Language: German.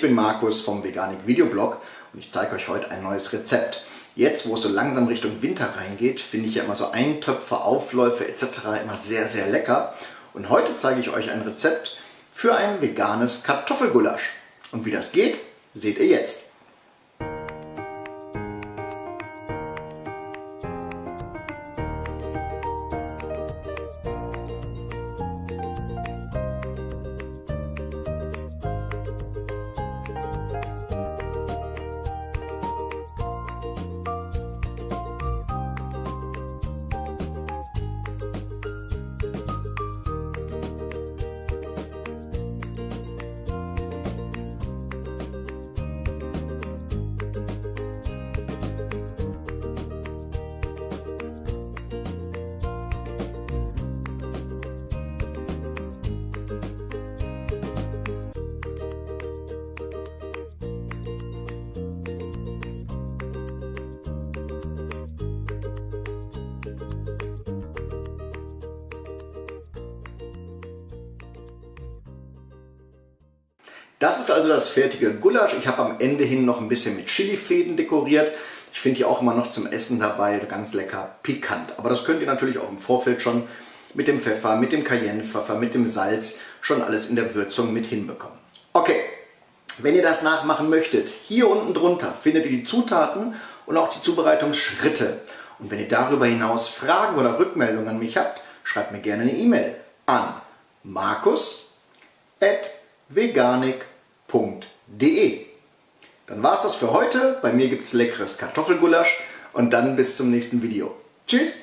bin Markus vom Veganik Videoblog und ich zeige euch heute ein neues Rezept. Jetzt, wo es so langsam Richtung Winter reingeht, finde ich ja immer so Eintöpfe, Aufläufe etc. immer sehr, sehr lecker. Und heute zeige ich euch ein Rezept für ein veganes Kartoffelgulasch. Und wie das geht, seht ihr jetzt. Das ist also das fertige Gulasch. Ich habe am Ende hin noch ein bisschen mit Chilifäden dekoriert. Ich finde die auch immer noch zum Essen dabei ganz lecker pikant. Aber das könnt ihr natürlich auch im Vorfeld schon mit dem Pfeffer, mit dem Cayennepfeffer, mit dem Salz schon alles in der Würzung mit hinbekommen. Okay, wenn ihr das nachmachen möchtet, hier unten drunter findet ihr die Zutaten und auch die Zubereitungsschritte. Und wenn ihr darüber hinaus Fragen oder Rückmeldungen an mich habt, schreibt mir gerne eine E-Mail an markus.veganik.com www.kartoffelgulasch.de. Dann war es das für heute. Bei mir gibt es leckeres Kartoffelgulasch und dann bis zum nächsten Video. Tschüss!